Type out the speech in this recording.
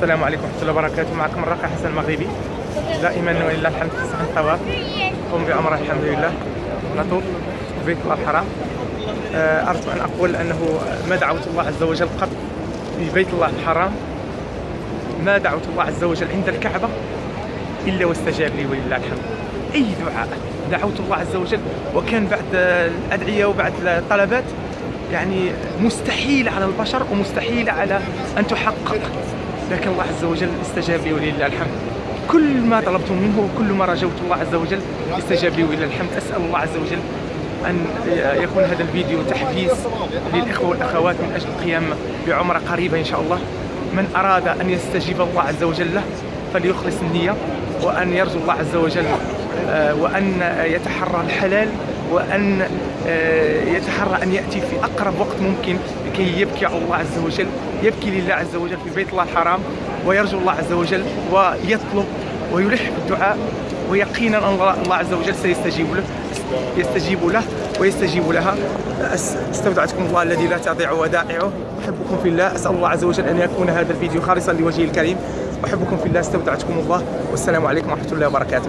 السلام عليكم ورحمة الله وبركاته. معكم الراقي حسن المغربي. دائما ولله الحمد في صحن الطواف قم بأمره الحمد لله. نطوف في بيت الله الحرام. آه، أردت أن أقول أنه ما دعوت الله عز وجل قط في بيت الله الحرام. ما دعوت الله عز وجل عند الكعبة إلا واستجاب لي ولله الحمد. أي دعاء دعوت الله عز وجل؟ وكان بعد الأدعية وبعد الطلبات يعني مستحيل على البشر ومستحيل على أن تحقق. لكن الله عز وجل استجاب لي ولله الحمد. كل ما طلبت منه وكل ما رجوت الله عز وجل استجاب لي ولله الحمد. أسأل الله عز وجل أن يكون هذا الفيديو تحفيز للإخوة والأخوات من أجل القيام بعمرة قريبة إن شاء الله. من أراد أن يستجيب الله عز وجل له فليخلص النية وأن يرجو الله عز وجل آه، وأن يتحرى الحلال وأن آه، يتحرى أن يأتي في أقرب وقت ممكن لكي يبكي على الله عز وجل. يبكي لله عز وجل في بيت الله الحرام ويرجو الله عز وجل ويطلب ويلح بالدعاء ويقينا أن الله عز وجل سيستجيب له يستجيب له ويستجيب لها. استودعتكم الله الذي لا تضيع ودائعه. أحبكم في الله. أسأل الله عز وجل أن يكون هذا الفيديو خالصا لوجهه الكريم. أحبكم في الله. استودعتكم الله. والسلام عليكم ورحمة الله وبركاته.